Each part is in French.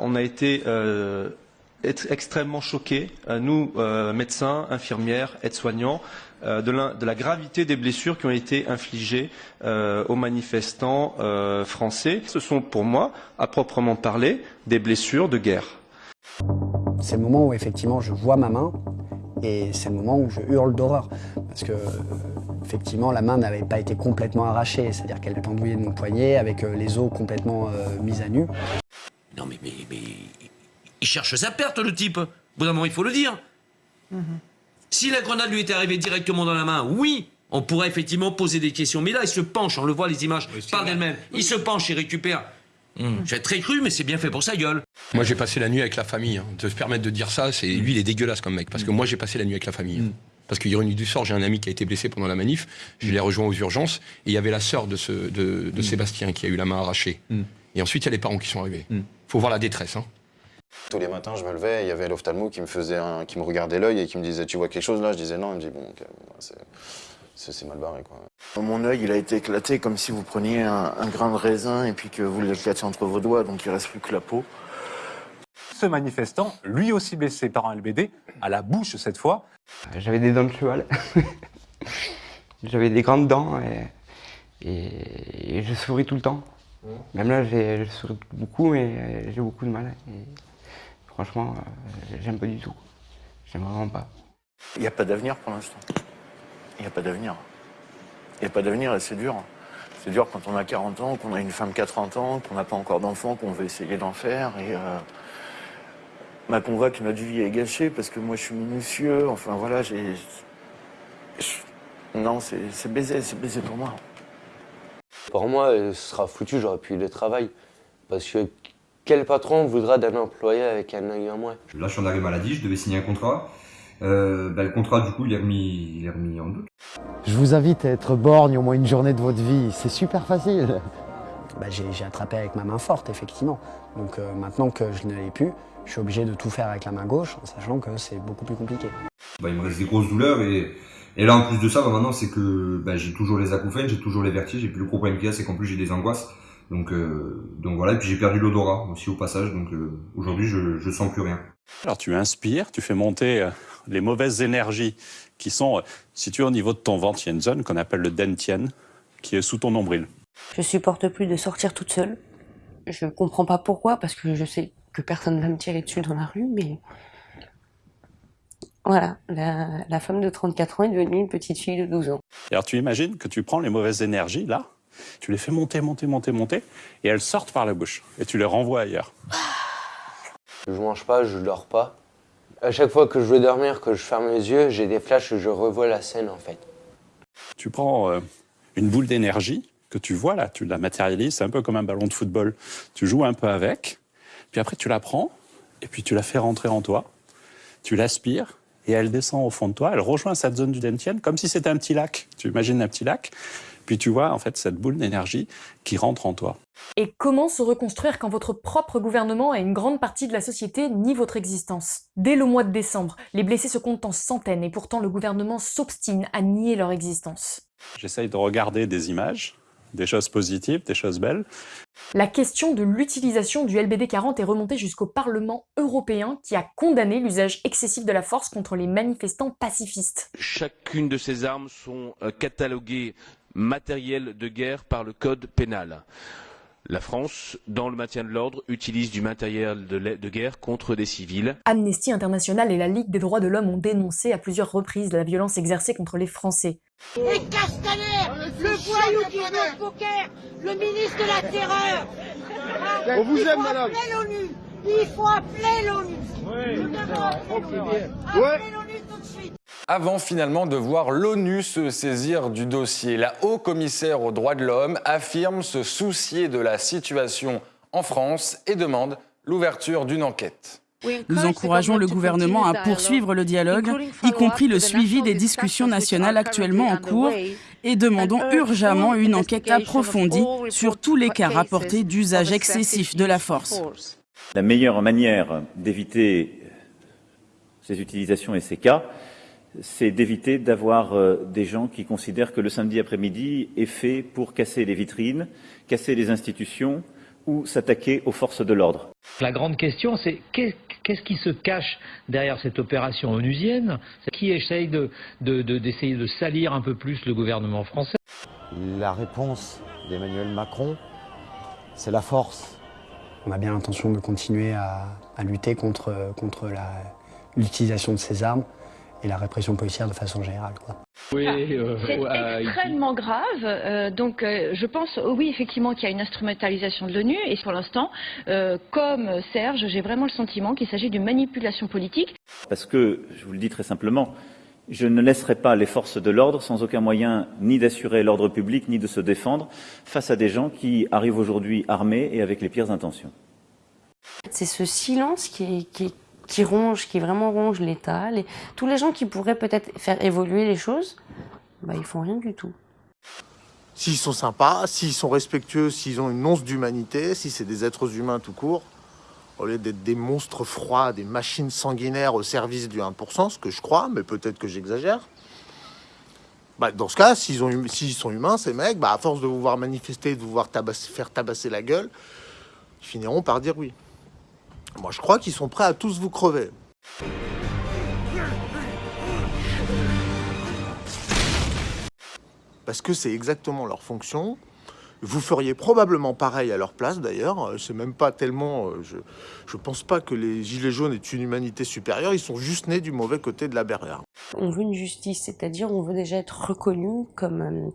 On a été euh, ex- extrêmement choqués, euh, nous, euh, médecins, infirmières, aides-soignants, de, la, gravité des blessures qui ont été infligées aux manifestants français. Ce sont pour moi, à proprement parler, des blessures de guerre. C'est le moment où effectivement je vois ma main et c'est le moment où je hurle d'horreur parce que effectivement la main n'avait pas été complètement arrachée, c'est-à-dire qu'elle pendouillait de mon poignet avec les os complètement mis à nu. Non mais, mais, mais il cherche sa perte le type. Au bout d'un moment, il faut le dire. Si la grenade lui était arrivée directement dans la main, oui, on pourrait effectivement poser des questions. Mais là, il se penche, on le voit, les images parlent d'elles-mêmes. Il se penche, il récupère. J'ai très cru, mais c'est bien fait pour sa gueule. Moi, j'ai passé la nuit avec la famille. hein. De se permettre de dire ça, c'est lui, il est dégueulasse comme mec. Parce que moi, j'ai passé la nuit avec la famille. hein. Parce que ironie du sort, j'ai un ami qui a été blessé pendant la manif. Je l'ai rejoint aux urgences et il y avait la sœur de, ce, de, de Sébastien qui a eu la main arrachée. Et ensuite, il y a les parents qui sont arrivés. Faut voir la détresse. Hein. Tous les matins, je me levais, il y avait l'ophtalmo qui me faisait un- qui me regardait l'œil et qui me disait Tu vois quelque chose là? Je disais non. Il me dit Bon, bon, c'est- mal barré quoi. Mon œil, il a été éclaté comme si vous preniez un, un grain de raisin et puis que vous l'éclatiez entre vos doigts, donc il reste plus que la peau. Ce manifestant, lui aussi blessé par un LBD, à la bouche cette fois, J'avais des dents de cheval. J'avais des grandes dents et, et- et je souris tout le temps. Même là, je souris beaucoup, mais euh, j'ai beaucoup de mal. Et franchement, euh, j'aime pas du tout. J'aime vraiment pas. Il n'y a pas d'avenir pour l'instant. Il n'y a pas d'avenir. Il n'y a pas d'avenir et c'est dur. C'est dur quand on a 40 ans, qu'on a une femme qui a 30 ans, qu'on n'a pas encore d'enfants, qu'on veut essayer d'en faire. Et euh, bah, qu'on voit que notre vie est gâchée parce que moi je suis minutieux. Enfin voilà, j'ai. Non, c'est c'est baisé, c'est baisé pour moi. Pour moi, euh, ce sera foutu, j'aurai plus de travail. Parce que quel patron voudra d'un employé avec un œil en moins? Là, je suis en arrêt maladie, je devais signer un contrat. Euh, bah, le contrat, du coup, il est remis, il est remis en doute. Je vous invite à être borgne au moins une journée de votre vie. C'est super facile. Bah, j'ai attrapé avec ma main forte, effectivement. Donc euh, maintenant que je ne l'ai plus, je suis obligé de tout faire avec la main gauche, en sachant que c'est beaucoup plus compliqué. Bah, il me reste des grosses douleurs et, et là, en plus de ça, bah, maintenant, c'est que bah, j'ai toujours les acouphènes, j'ai toujours les vertiges et puis le gros problème qu'il y a, c'est qu'en plus, j'ai des angoisses. Donc, euh, donc voilà, et puis j'ai perdu l'odorat aussi au passage, donc euh, aujourd'hui, je, je sens plus rien. Alors tu inspires, tu fais monter euh, les mauvaises énergies qui sont situées au niveau de ton ventre. Il y a une zone qu'on appelle le dentian qui est sous ton nombril. Je supporte plus de sortir toute seule. Je comprends pas pourquoi, parce que je sais que personne va me tirer dessus dans la rue, mais voilà, la, la femme de 34 ans est devenue une petite fille de 12 ans. Alors tu imagines que tu prends les mauvaises énergies là, tu les fais monter, monter, monter, monter, et elles sortent par la bouche et tu les renvoies ailleurs. Je mange pas, je dors pas. À chaque fois que je veux dormir, que je ferme les yeux, j'ai des flashs et je revois la scène en fait. Tu prends euh, une boule d'énergie que tu vois là, tu la matérialises, c'est un peu comme un ballon de football. Tu joues un peu avec, puis après tu la prends, et puis tu la fais rentrer en toi, tu l'aspires, et elle descend au fond de toi, elle rejoint cette zone du dentienne, comme si c'était un petit lac. Tu imagines un petit lac, puis tu vois en fait cette boule d'énergie qui rentre en toi. Et comment se reconstruire quand votre propre gouvernement et une grande partie de la société nient votre existence? Dès le mois de décembre, les blessés se comptent en centaines et pourtant le gouvernement s'obstine à nier leur existence. J'essaye de regarder des images, des choses positives, des choses belles. La question de l'utilisation du LBD 40 est remontée jusqu'au Parlement européen qui a condamné l'usage excessif de la force contre les manifestants pacifistes. Chacune de ces armes sont euh, cataloguées matériel de guerre par le code pénal. La France, dans le maintien de l'ordre, utilise du matériel de, guerre contre des civils. Amnesty International et la Ligue des droits de l'homme ont dénoncé à plusieurs reprises la violence exercée contre les Français. Et Castaner, le voyou qui au poker, le ministre de la Terreur. On vous Il aime, faut madame. appeler l'ONU. Il faut appeler l'ONU. Nous devons appeler l'ONU. Appelez Avant finalement de voir l'ONU se saisir du dossier, la haut-commissaire aux droits de l'homme affirme se soucier de la situation en France et demande l'ouverture d'une enquête. Nous encourageons le gouvernement à poursuivre le dialogue, y compris le suivi des discussions nationales actuellement en cours, et demandons urgemment une enquête approfondie sur tous les cas rapportés d'usage excessif de la force. La meilleure manière d'éviter ces utilisations et ces cas, c'est d'éviter d'avoir euh, des gens qui considèrent que le samedi après-midi est fait pour casser les vitrines, casser les institutions ou s'attaquer aux forces de l'ordre. La grande question, c'est qu'est-ce qui se cache derrière cette opération onusienne? Qui essaye d'essayer de, de, d'essayer de salir un peu plus le gouvernement français? La réponse d'Emmanuel Macron, c'est la force. On a bien l'intention de continuer à, à lutter contre, contre l'utilisation de ces armes et la répression policière de façon générale. Quoi. Oui, euh, c'est extrêmement grave. Euh, donc, euh, je pense, oui, effectivement, qu'il y a une instrumentalisation de l'ONU. Et pour l'instant, euh, comme Serge, j'ai vraiment le sentiment qu'il s'agit d'une manipulation politique. Parce que, je vous le dis très simplement, je ne laisserai pas les forces de l'ordre sans aucun moyen ni d'assurer l'ordre public, ni de se défendre face à des gens qui arrivent aujourd'hui armés et avec les pires intentions. C'est ce silence qui, qui, qui ronge, qui vraiment ronge l'État. Tous les gens qui pourraient peut-être faire évoluer les choses, bah, ils font rien du tout. S'ils sont sympas, s'ils sont respectueux, s'ils ont une once d'humanité, si c'est des êtres humains tout court, au lieu d'être des monstres froids, des machines sanguinaires au service du 1%, ce que je crois, mais peut-être que j'exagère. Bah, dans ce cas, s'ils s'ils sont humains, ces mecs, bah, à force de vous voir manifester, de vous voir faire tabasser la gueule, ils finiront par dire oui. Moi, je crois qu'ils sont prêts à tous vous crever. Parce que c'est exactement leur fonction. Vous feriez probablement pareil à leur place d'ailleurs. C'est même pas tellement. Je, je pense pas que les gilets jaunes aient une humanité supérieure. Ils sont juste nés du mauvais côté de la barrière. On veut une justice, c'est-à-dire on veut déjà être reconnu comme, euh,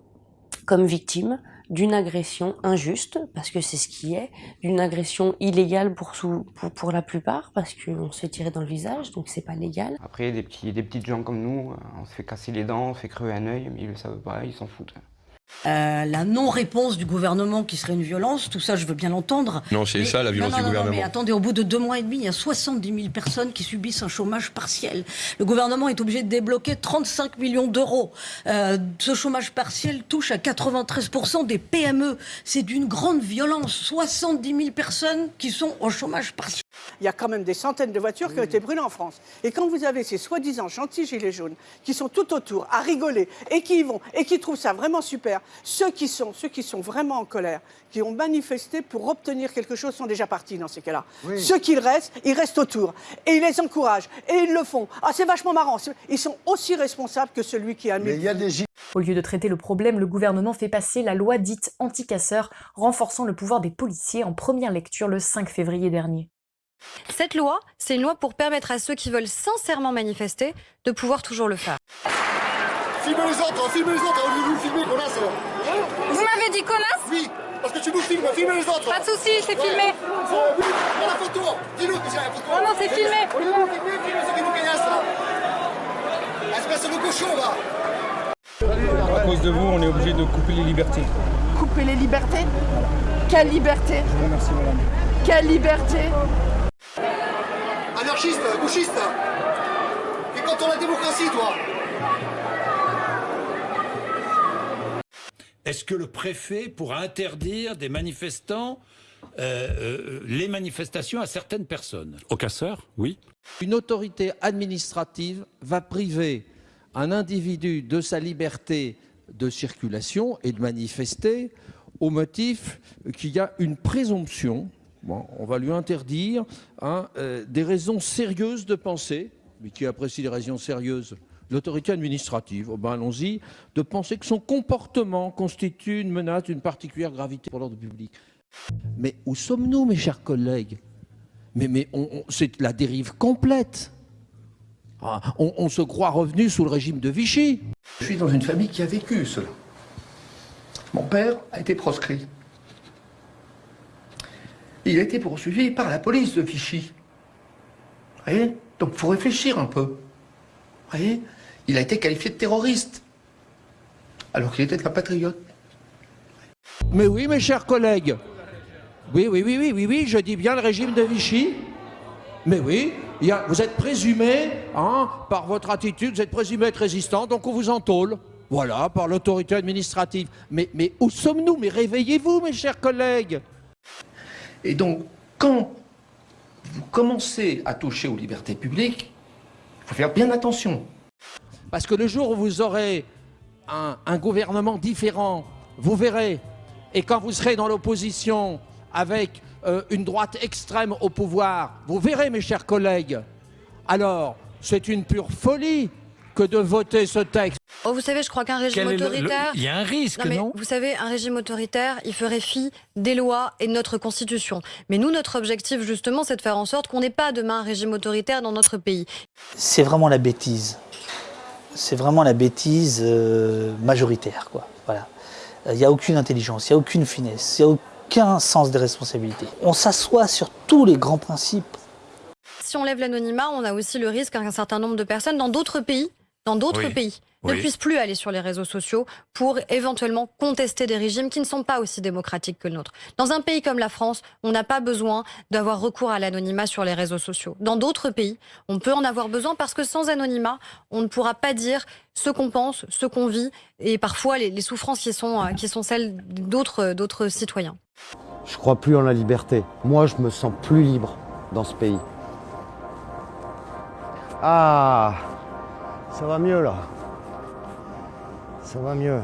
comme victime d'une agression injuste, parce que c'est ce qui est, d'une agression illégale pour, la plupart, parce qu'on se fait tirer dans le visage, donc c'est pas légal. Après, des, petits, des petites gens comme nous, on se fait casser les dents, on se fait crever un œil, mais ils le savent pas, ils s'en foutent. Euh, la non-réponse du gouvernement qui serait une violence, tout ça je veux bien l'entendre. Non, c'est ça la violence non, non, du non, gouvernement. mais attendez, au bout de deux mois et demi, il y a 70 000 personnes qui subissent un chômage partiel. Le gouvernement est obligé de débloquer 35 millions d'euros. Euh, ce chômage partiel touche à 93% des PME. C'est d'une grande violence. 70 000 personnes qui sont au chômage partiel. Il y a quand même des centaines de voitures qui ont été brûlées en France. Et quand vous avez ces soi-disant gentils gilets jaunes qui sont tout autour à rigoler et qui y vont et qui trouvent ça vraiment super, ceux qui sont, ceux qui sont vraiment en colère, qui ont manifesté pour obtenir quelque chose sont déjà partis dans ces cas-là. Oui. Ceux qui restent, ils restent autour et ils les encouragent et ils le font. Ah, c'est vachement marrant. Ils sont aussi responsables que celui qui a mis. il y a des Au lieu de traiter le problème, le gouvernement fait passer la loi dite anti-casseurs, renforçant le pouvoir des policiers en première lecture le 5 février dernier. Cette loi, c'est une loi pour permettre à ceux qui veulent sincèrement manifester de pouvoir toujours le faire. Filmez les autres, filmez les autres, au lieu de nous filmer, connasse Vous m'avez dit connasse? Oui, parce que tu nous filmes, filmez les autres. Pas de soucis, c'est filmé. Prends la photo. Dis-nous que c'est la photo. Non, non, c'est filmé. Au lieu de nous filmer, filmez ceux qui nous caillassent là Espèce de cochon, va À cause de vous, on est obligé de couper les libertés. Couper les libertés? Quelle liberté? Je vous remercie, madame. Quelle liberté? Anarchiste, gauchiste. T'es contre la démocratie, toi. Est-ce que le préfet pourra interdire des manifestants, euh, euh, les manifestations à certaines personnes? Aux casseurs, oui. Une autorité administrative va priver un individu de sa liberté de circulation et de manifester au motif qu'il y a une présomption, on va lui interdire hein, euh, des raisons sérieuses de penser, mais qui apprécie les raisons sérieuses l'autorité administrative, oh ben allons-y, de penser que son comportement constitue une menace d'une particulière gravité pour l'ordre public. Mais où sommes-nous, mes chers collègues? Mais, mais c'est la dérive complète. Ah, on se croit revenu sous le régime de Vichy. Je suis dans une famille qui a vécu cela. Mon père a été proscrit. Il a été poursuivi par la police de Vichy. Vous voyez Donc il faut réfléchir un peu. Vous voyez Il a été qualifié de terroriste. Alors qu'il était un patriote. Mais oui, mes chers collègues. Oui, oui, oui, oui, oui, oui, je dis bien le régime de Vichy. Mais oui, vous êtes présumé, hein, par votre attitude, vous êtes présumé être résistant, donc on vous entôle. Voilà, par l'autorité administrative. Mais, mais où sommes-nous? Mais réveillez-vous, mes chers collègues. Et donc, quand vous commencez à toucher aux libertés publiques, il faut faire bien attention. Parce que le jour où vous aurez un, gouvernement différent, vous verrez, et quand vous serez dans l'opposition avec euh, une droite extrême au pouvoir, vous verrez mes chers collègues, alors c'est une pure folie que de voter ce texte. Oh, vous savez, je crois qu'un régime Quel autoritaire. Il y a un risque, mais non Vous savez, un régime autoritaire, il ferait fi des lois et de notre constitution. Mais nous, notre objectif, justement, c'est de faire en sorte qu'on n'ait pas demain un régime autoritaire dans notre pays. c'est vraiment la bêtise. C'est vraiment la bêtise euh, majoritaire, quoi. Voilà. Il n'y a aucune intelligence, il n'y a aucune finesse, il n'y a aucun sens des responsabilités. On s'assoit sur tous les grands principes. Si on lève l'anonymat, on a aussi le risque qu'un certain nombre de personnes dans d'autres pays, dans d'autres Oui. pays, ne Oui. puissent plus aller sur les réseaux sociaux pour éventuellement contester des régimes qui ne sont pas aussi démocratiques que le nôtre. Dans un pays comme la France, on n'a pas besoin d'avoir recours à l'anonymat sur les réseaux sociaux. Dans d'autres pays, on peut en avoir besoin parce que sans anonymat, on ne pourra pas dire ce qu'on pense, ce qu'on vit et parfois les, les souffrances qui sont, euh, qui sont celles d'autres d'autres citoyens. Je crois plus en la liberté. Moi, je me sens plus libre dans ce pays. Ah, ça va mieux là. Ça va mieux.